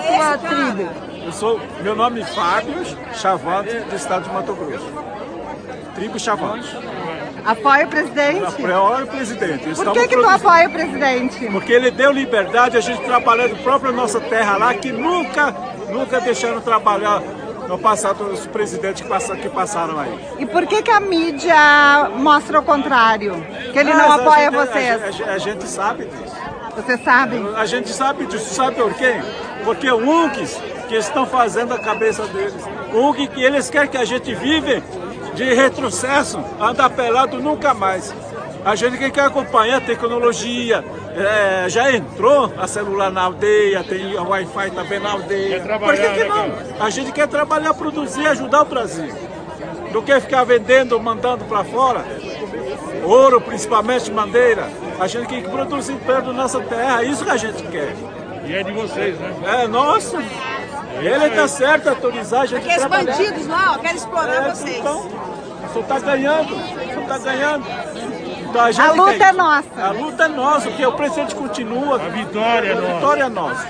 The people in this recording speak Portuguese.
tribo? Eu sou, meu nome é Fábio Chavante, do estado de Mato Grosso. Tribo Chavante. Apoia o presidente? Apoia o presidente. Por que, que tu apoia o presidente? Porque ele deu liberdade a gente trabalhar do próprio nossa terra lá, que nunca, nunca deixaram trabalhar no passado os presidentes que, passaram, que passaram aí. E por que, que a mídia mostra o contrário? Que ele não apoia gente, vocês? A, a, a, gente sabe disso. Você sabe? A gente sabe disso. Sabe por quê? Porque o UNCs que estão fazendo a cabeça deles. O UNC que eles querem que a gente vive de retrocesso, andar pelado nunca mais. A gente que quer acompanhar a tecnologia, é, já entrou a celular na aldeia, tem o Wi-Fi também na aldeia. Por que, que não? A gente quer trabalhar, produzir, ajudar o Brasil. Não quer ficar vendendo, mandando para fora. Ouro, principalmente, madeira. A gente quer que produzir perto da nossa terra, é isso que a gente quer. E é de vocês, né? É nosso. Ele está certo autorizar a gente Aqueles trabalhar. bandidos lá, ó, querem explorar É, vocês. Então, você está ganhando, você está ganhando. Então, a, gente A luta quer- é nossa. A luta é nossa, porque o presidente continua. A vitória é A nossa. vitória é nossa.